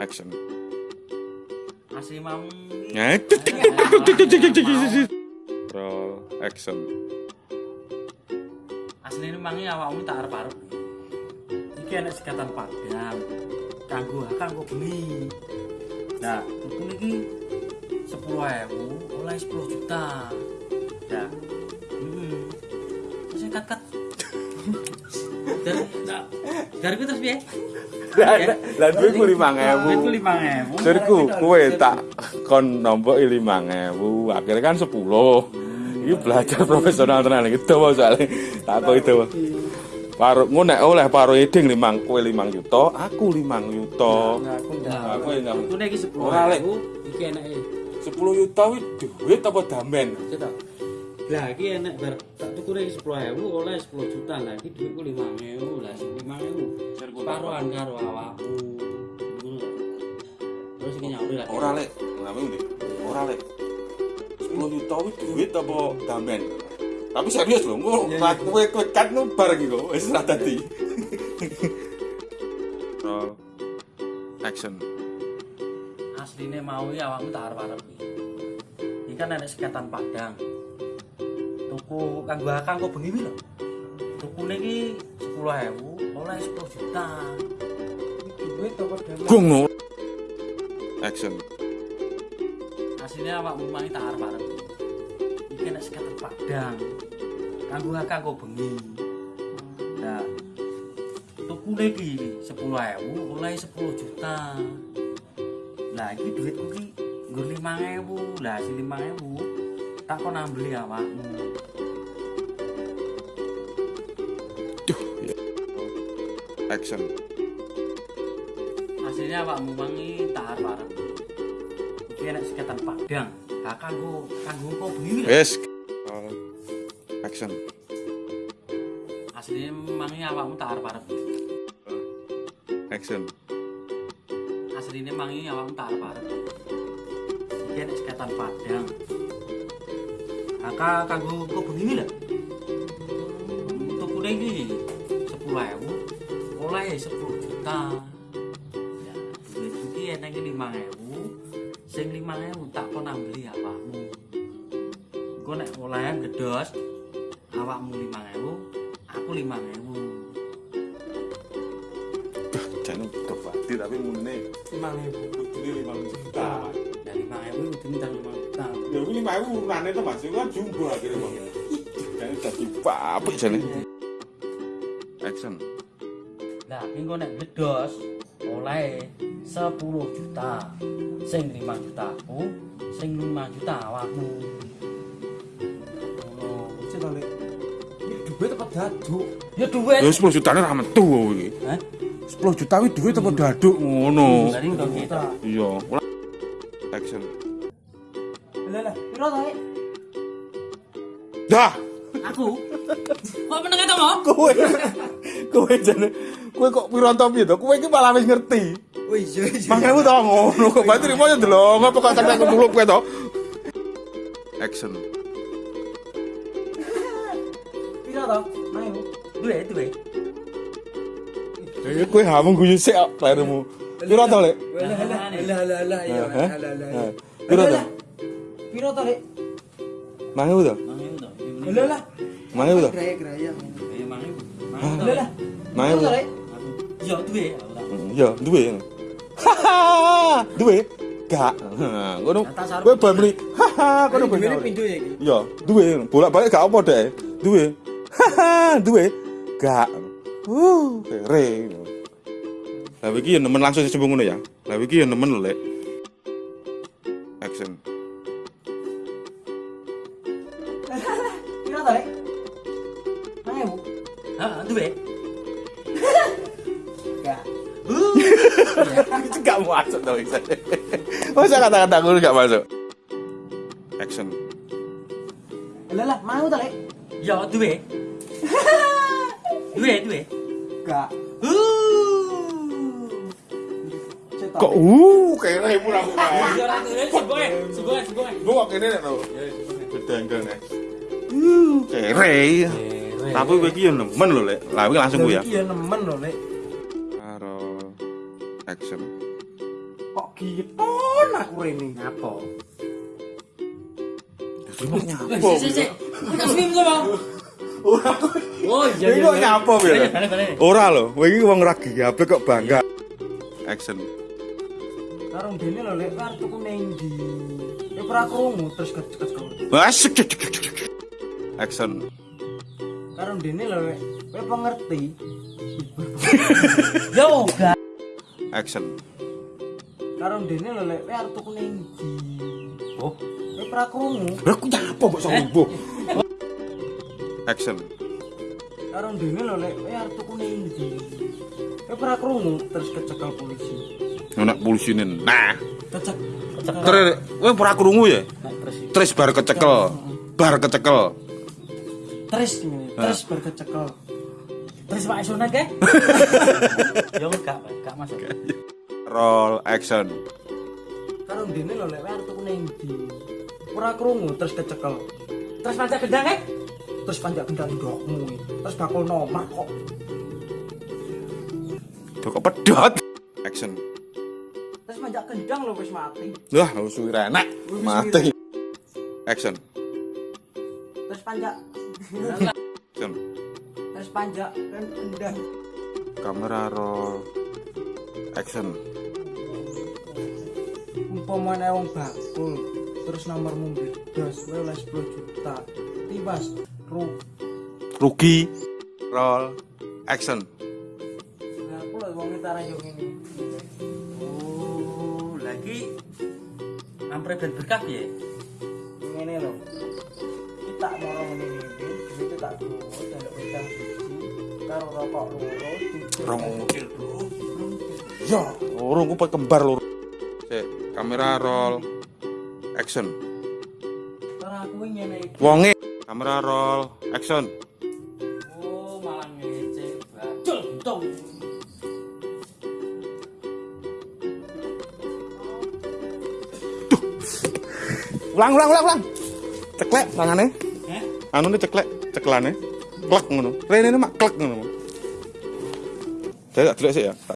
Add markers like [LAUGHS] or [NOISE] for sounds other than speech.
Action. Asli mam. Ngedut. Roll action. Asli ini mangi awakmu tak arep-arep. Iki enek sekatan padang. Kanggo kanggo bengi. Nah, tuku niki 10.000 oleh 10 juta. Ya. Heeh. Terus kat dari ku terus piye? Lah duitku 5000. Duitku 5000. Dariku kowe tak kon nombok 5000, akhirnya kan 10. Iki belajar profesional tenan iki dawa soalnya. Tak kok itu. Paru ngono nek oleh paru eding 5 kowe 5 juta, aku 5 juta. aku Nah, Aku enggak. tuku niki 10. Ora, Lek. Iki eneke 10 juta wih duit apa damen? Cita. Lah iki enek bar tak iki 10.000 oleh 10 juta. Lah iki dhuwitku 5.000. Lah sing 5.000 paruan karo awakmu. Ngono lho. Terus iki nyauri lah. Ora lek, ngene ndi? Ora lek. 10 juta wih duit apa damen? Tapi serius lho, engko rak kowe kowe kan no bareng iku wis ra dadi. Roll action. Asline mau iki awakmu tak arep-arep iki. Iki kan enek sekatan padang. Tuku kanggo akang kok bengi lho. Tuku niki 10.000 oleh 10 juta. duit apa Gong no. Action. Asline awakmu mangi tak arep-arep. Iki enek sekatan padang. Kanggo akang kok bengi. Nah, tuku iki 10.000 oleh 10 juta. Lah iki duitku ki nggur 5.000. Lah si 5.000 tak kon ambeli awakmu. Action. Hasilnya awakmu mangi tak arep-arep. Iki enek sekatan padang. Lah kanggo kanggo kok bengi. Roll action. Asline mangi awakmu tak arep-arep. Action. Asline mangi awakmu tak arep-arep. Iki enek sekatan padang. Aka kanggo kok bengi lho. Tukune iki 10.000 oleh 10 juta. Ya, duit iki enek 5.000. Sing 5.000 tak kon ambeli awakmu. Engko nek oleh gedos awakmu 5.000, aku 5.000. Jangan kebati tapi mune lima ribu kudune 5 juta. Dari 5.000 kudu minta 5 juta. Ya kuwi 5000 urunane to Mas, Iku kan jumbo akhirnya Bang. Jangan dadi papik jane. Action. Nah, engko nek gedos oleh 10 juta. Sing 5 juta aku, sing 5 juta awakmu. Ngono. apa daduk Ya duit. Ya 10 jutane ra metu iki. Hah? 10 juta kuwi duit apa daduk ngono. Iya. Action. Lah lah piro Dah. Aku. Kok meneng to, Mo? Kowe. Kowe jane kowe kok piranto piye to? Kowe iki malah wis ngerti. oh iya iya Mangkewu to ngono kok berarti rimo yo delok apa kok sampe ketulup kowe to. Action. piro ta main Duit, duit. Ya kowe hamung guyu sik kok. Piro to, Lek? lah lah lah lah lah iya? Piro to? piro tarik mangi udah mangi udah lah mangi udah mangi udah mangi udah iya duwe. Mm, iya duwe. hahaha. Dua gak. Gue dong gue bayar beli hahaha Duwe dong bayar beli iya duwe. bolak balik gak apa deh Duwe. hahaha dua gak. Wuuu re iki ini nemen langsung sesebung ngono ya? Lah iki ini nemen lelek gak [LAUGHS] Itu gak masuk dong. Masa kata-kata ngono gak masuk? Action. lah lah mau ta lek Yo duit. [LAUGHS] Duit, duit. gak Uh. Kok uh duit, segoe, segoe, segoe. Lu kok kene nek lho. Bedengkel nek. Uh, kere. Tapi iki yo nemen lho, Lek. Lah iki langsung ku ya. ya nemen lho lek action. Kok giton aku rene. Ngapa? Nyapo. Oh iya Ini kok nyapo, balik. Ora lho, kowe iki wong ra HP kok bangga. Action. Karo dene lho lek karo tuku ning ndi. Ya ora krungu terus kecek Asik. Action. Karo dene lho lek kowe pengerti. [LAUGHS] Yo enggak. Action. Karo dene lho lek arep tuku ning ndi. Oh, Kowe ora krungu. Lah ku nyapo kok sombong. Action. Karo dene lho lek kowe arep tuku ning ndi. Kowe krungu terus kecekel polisi. Nek polisine. Nah, Kecek kecekel. terus kowe ora krungu ya? Terus bar kecekel. Bar kecekel. terus terus bar kecekel. Terus Pak Sunat [LAUGHS] ke? Yo enggak, Pak. Enggak masuk. Roll action. Karo dene lho lek arep tuku ning ndi. Ora krungu terus kecekel. Terus pancak gendang ke? Terus panjak gendang ndokmu. Terus bakul nomor kok. Kok pedot. Action. Terus panjak gendang lho wis mati. Wah, wis enak. Mati. Action. Terus panjak Action. Terus panjak kan gendang. Kamera roll. Action. umpamane wong bakul terus nomormu beda kowe oleh 10 juta tiwas ru Rugi. Roll. Action. aku lho wong tara yo ngene Oh, lagi ampre ben berkah ya. ngene lho kita moro ngene iki duit tak dalek utang siji karo rokok loro Rong mobil, Bro. Ya, loro ku kembar loro. Sik, kamera roll. Action. Ora aku ngene iki Wonge. Kamera roll. Action. Oh, malah ngece. Bacul, tong. Ulang, ulang, ulang, ulang. Ceklek tangane. Eh? Anu ne ceklek, ceklane. Klek ngono. Rene mak klek ngono. Saya tak delok sik ya.